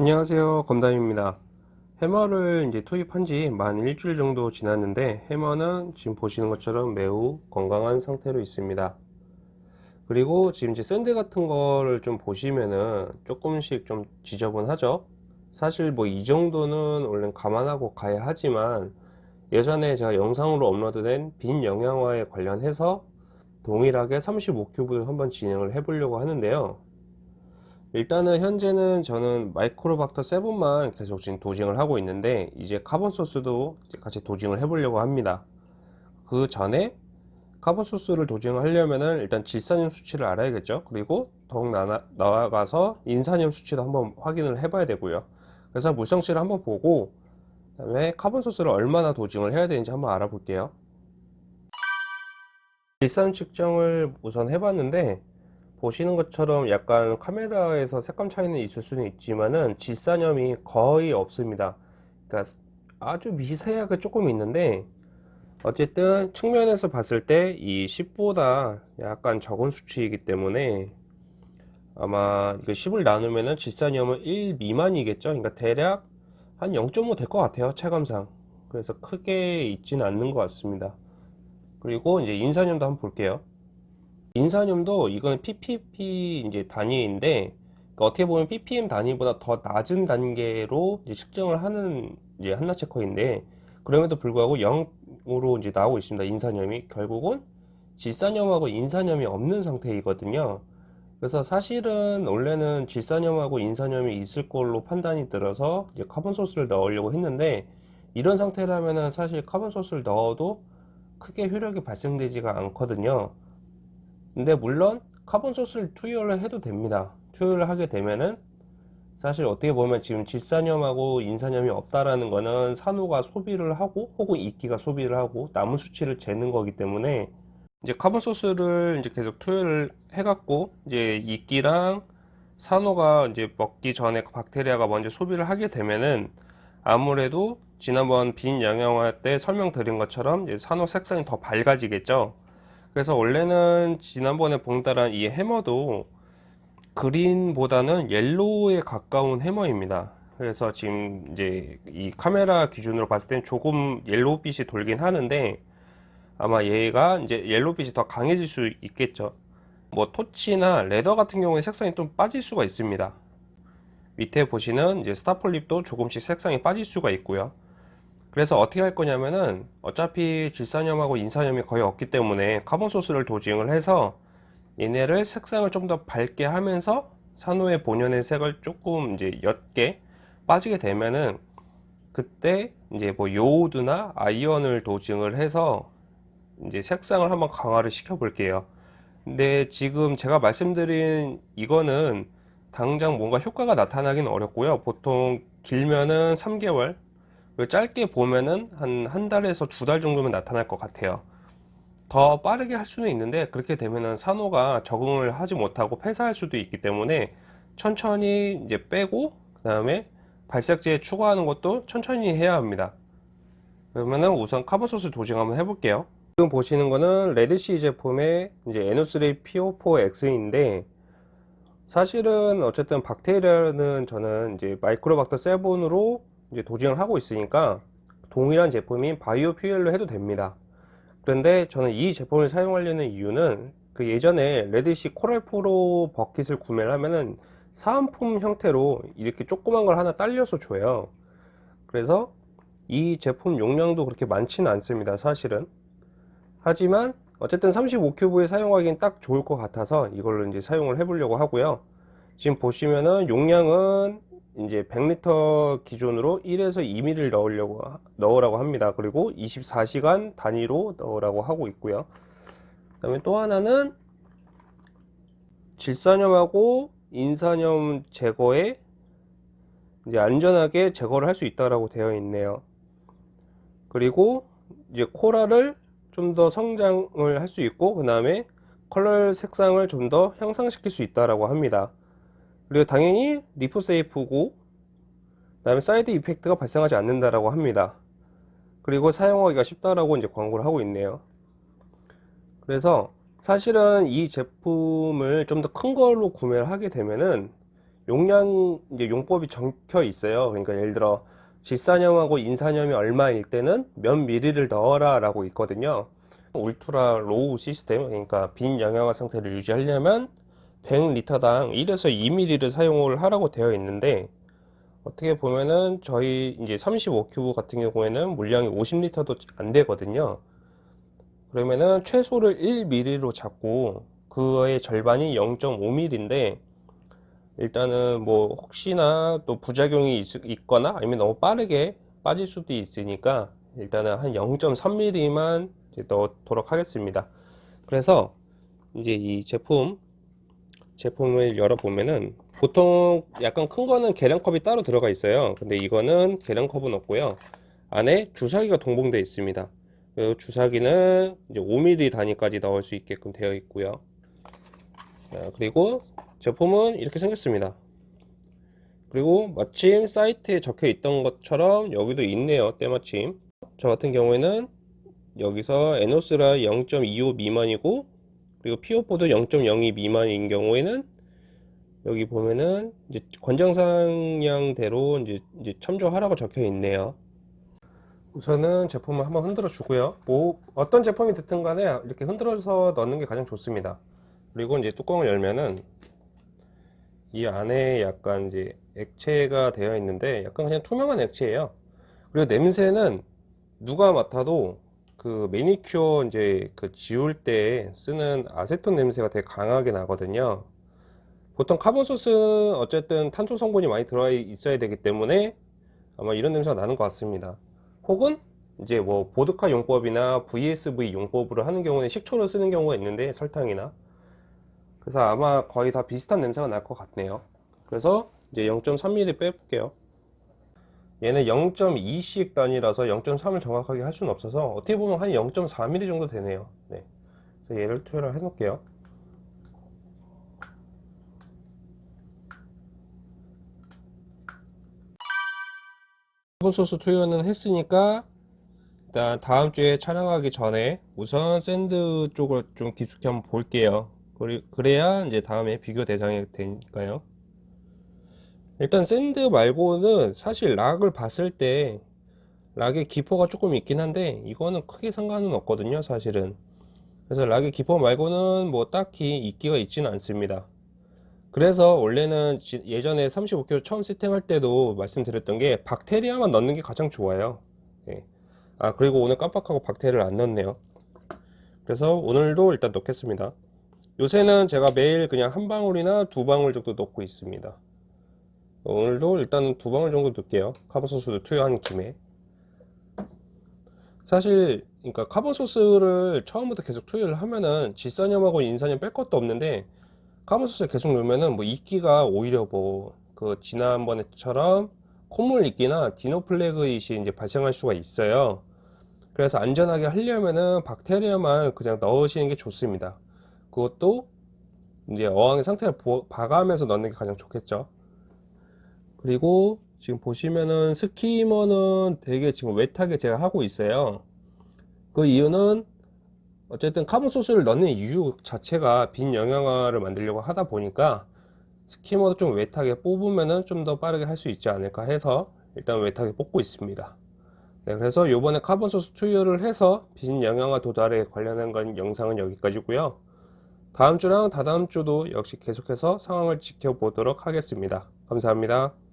안녕하세요. 검담입니다. 해머를 이제 투입한 지 만 일주일 정도 지났는데 해머는 지금 보시는 것처럼 매우 건강한 상태로 있습니다. 그리고 지금 이제 sand 같은 거를 좀 보시면은 조금씩 좀 지저분하죠? 사실 뭐 이 정도는 원래 감안하고 가야 하지만 예전에 제가 영상으로 업로드된 빈 영양화에 관련해서 동일하게 35 cube를 한번 진행을 해 보려고 하는데요 일단은 현재는 저는 MicroBacter 7만 계속 지금 dosing을 하고 있는데 이제 carbon source도 같이 dosing을 해 보려고 합니다. 그 전에 carbon source를 dosing을 하려면은 일단 질산염 수치를 알아야겠죠. 그리고 더욱 나, 나아가서 인산염 수치도 한번 확인을 해 봐야 되고요. 그래서 물성치를 한번 보고 그 다음에 carbon source를 얼마나 dosing을 해야 되는지 한번 알아볼게요. 질산 측정을 우선 해봤는데 보시는 것처럼 약간 카메라에서 색감 차이는 있을 수는 있지만은 질산염이 거의 없습니다. 그러니까 아주 미세하게 조금 있는데 어쨌든 측면에서 봤을 때 이 10보다 약간 적은 수치이기 때문에 아마 이거 10을 나누면은 질산염은 1 미만이겠죠? 그러니까 대략 한 0.5 될 것 같아요 체감상. 그래서 크게 있지는 않는 것 같습니다. 그리고 이제 인산염도 한번 볼게요 인산염도 이거는 ppb 이제 단위인데 그러니까 어떻게 보면 ppm 단위보다 더 낮은 단계로 이제 측정을 하는 이제 Hanna checker인데 그럼에도 불구하고 0으로 이제 나오고 있습니다. 인산염이 결국은 질산염하고 인산염이 없는 상태이거든요. 그래서 사실은 원래는 질산염하고 인산염이 있을 걸로 판단이 들어서 이제 carbon source를 넣으려고 했는데 이런 상태라면은 사실 carbon source를 넣어도 크게 효력이 발생되지가 않거든요. 근데 물론 carbon source를 투여를 해도 됩니다. 투여를 하게 되면은 사실 어떻게 보면 지금 질산염하고 인산염이 없다라는 거는 산호가 소비를 하고 혹은 이끼가 소비를 하고 남은 수치를 재는 거기 때문에 이제 carbon source를 이제 계속 투여를 해갖고 이제 이끼랑 산호가 이제 먹기 전에 박테리아가 먼저 소비를 하게 되면은 아무래도 지난번 빈 영양화 때 설명드린 것처럼 산호 색상이 더 밝아지겠죠 그래서 원래는 지난번에 봉달한 이 해머도 green보다는 yellow에 가까운 해머입니다. 그래서 지금 이제 이 카메라 기준으로 봤을 땐 조금 yellow빛이 돌긴 하는데 아마 얘가 이제 yellow빛이 더 강해질 수 있겠죠. 뭐 torch나 leather 같은 경우에 색상이 좀 빠질 수가 있습니다. 밑에 보시는 이제 star polyp도 조금씩 색상이 빠질 수가 있고요 그래서 어떻게 할 거냐면은 어차피 질산염하고 인산염이 거의 없기 때문에 carbon source를 dosing을 해서 얘네를 색상을 좀 더 밝게 하면서 산호의 본연의 색을 조금 이제 옅게 빠지게 되면은 그때 이제 뭐 요오드나 iron을 dosing을 해서 이제 색상을 한번 강화를 시켜 볼게요. 근데 지금 제가 말씀드린 이거는 당장 뭔가 효과가 나타나긴 어렵고요. 보통 길면은 3개월 짧게 보면은 한 한 달에서 두 달 정도면 나타날 것 같아요. 더 빠르게 할 수는 있는데 그렇게 되면은 산호가 적응을 하지 못하고 폐사할 수도 있기 때문에 천천히 이제 빼고 그 다음에 발색제에 추가하는 것도 천천히 해야 합니다. 그러면은 우선 카본소스 도징 한번 해볼게요. 지금 보시는 거는 Red Sea 제품의 이제 NO3 PO4X인데 사실은 어쨌든 박테리아는 저는 이제 MicroBacter 7으로 이제 dosing을 하고 있으니까 동일한 제품인 Bio Fuel로 해도 됩니다. 그런데 저는 이 제품을 사용하려는 이유는 그 예전에 Red Sea Coral Pro bucket을 구매를 하면은 사은품 형태로 이렇게 조그만 걸 하나 딸려서 줘요. 그래서 이 제품 용량도 그렇게 많지는 않습니다 사실은. 하지만 어쨌든 35큐브에 사용하기엔 딱 좋을 것 같아서 이걸로 이제 사용을 해 보려고 하고요. 지금 보시면은 용량은 이제 100리터 기준으로 1에서 2ml 넣으려고 넣으라고 합니다. 그리고 24시간 단위로 넣으라고 하고 있고요. 그다음에 또 하나는 질산염하고 인산염 제거에 이제 안전하게 제거를 할 수 있다라고 되어 있네요. 그리고 이제 coral을 좀더 성장을 할 수 있고 그 다음에 컬러 색상을 좀 더 향상시킬 수 있다라고 합니다. 그리고 당연히 reef safe고 그 다음에 side effect가 발생하지 않는다라고 합니다 그리고 사용하기가 쉽다라고 이제 광고를 하고 있네요 그래서 사실은 이 제품을 좀 더 큰 걸로 구매를 하게 되면은 용량 이제 용법이 적혀 있어요. 그러니까 예를 들어 질산염하고 인산염이 얼마일 때는 몇 미리를 넣어라 라고 있거든요. ultra low system 그러니까 빈 영양화 상태를 유지하려면 100리터당 1에서 2ml를 사용을 하라고 되어 있는데 어떻게 보면은 저희 이제 35큐브 같은 경우에는 물량이 50리터도 안 되거든요. 그러면은 최소를 1ml로 잡고 그거의 절반이 0.5ml인데 일단은 뭐 혹시나 또 부작용이 있, 거나 아니면 너무 빠르게 빠질 수도 있으니까 일단은 한 0.3mm만 넣도록 하겠습니다. 그래서 이제 이 제품 제품을 열어보면은 보통 약간 큰 거는 계량컵이 따로 들어가 있어요. 근데 이거는 계량컵은 없고요. 안에 주사기가 동봉되어 있습니다. 주사기는 이제 5mm 단위까지 넣을 수 있게끔 되어 있고요. 자, 그리고 제품은 이렇게 생겼습니다. 그리고 마침 사이트에 적혀 있던 것처럼 여기도 있네요. 때마침. 저 같은 경우에는 여기서 에노스라 0.25 미만이고 그리고 피오포도 0.02 미만인 경우에는 여기 보면은 이제 권장사항대로 이제, 이제 참조하라고 적혀 있네요. 우선은 제품을 한번 흔들어 주고요. 뭐 어떤 제품이 됐든 간에 이렇게 흔들어서 넣는 게 가장 좋습니다. 그리고 이제 뚜껑을 열면은 이 안에 약간 이제 액체가 되어 있는데 약간 그냥 투명한 액체예요. 그리고 냄새는 누가 맡아도 그 매니큐어 이제 그 지울 때 쓰는 아세톤 냄새가 되게 강하게 나거든요. 보통 carbon source는 어쨌든 탄소 성분이 많이 들어 있어야 되기 때문에 아마 이런 냄새가 나는 것 같습니다. 혹은 이제 뭐 보드카 용법이나 VSV 용법으로 하는 경우는 식초를 쓰는 경우가 있는데 설탕이나 그래서 아마 거의 다 비슷한 냄새가 날 것 같네요. 그래서 이제 0.3ml 빼볼게요. 얘는 0.2씩 단위라서 0.3을 정확하게 할 수는 없어서 어떻게 보면 한 0.4ml 정도 되네요. 네. 그래서 얘를 투여를 해 놓을게요. carbon source 투여는 했으니까 일단 다음 주에 촬영하기 전에 우선 sand 쪽을 좀 깊숙이 한번 볼게요. 그래야 이제 다음에 비교 대상이 되니까요. 일단 sand 말고는 사실 rock을 봤을 때 rock의 기포가 조금 있긴 한데 이거는 크게 상관은 없거든요 사실은. 그래서 rock의 기포 말고는 뭐 딱히 이끼가 있지는 않습니다. 그래서 원래는 예전에 35 cube 처음 세팅할 때도 말씀드렸던 게 박테리아만 넣는 게 가장 좋아요. 예. 아 그리고 오늘 깜빡하고 박테리아를 안 넣었네요. 그래서 오늘도 일단 넣겠습니다. 요새는 제가 매일 그냥 한 방울이나 두 방울 정도 넣고 있습니다 오늘도 일단 두 방울 정도 넣을게요. carbon source도 투여한 김에. 사실 그러니까 carbon source를 처음부터 계속 투여를 하면은 질산염하고 인산염 뺄 것도 없는데 carbon source를 계속 넣으면은 뭐 이끼가 오히려 뭐 그 지난번에처럼 콧물 이끼나 dinoflagellate이 이제 발생할 수가 있어요. 그래서 안전하게 하려면은 박테리아만 그냥 넣으시는 게 좋습니다. 그것도 이제 어항의 상태를 봐가면서 넣는 게 가장 좋겠죠 그리고 지금 보시면은 skimmer는 되게 지금 wet하게 제가 하고 있어요. 그 이유는 어쨌든 carbon source를 넣는 이유 자체가 빈 영양화를 만들려고 하다 보니까 skimmer도 좀 wet하게 뽑으면은 좀 더 빠르게 할 수 있지 않을까 해서 일단 wet하게 뽑고 있습니다. 네, 그래서 요번에 carbon source 투여를 해서 빈 영양화 도달에 관련한 건 영상은 여기까지고요. 다음 주랑 다다음 주도 역시 계속해서 상황을 지켜보도록 하겠습니다. 감사합니다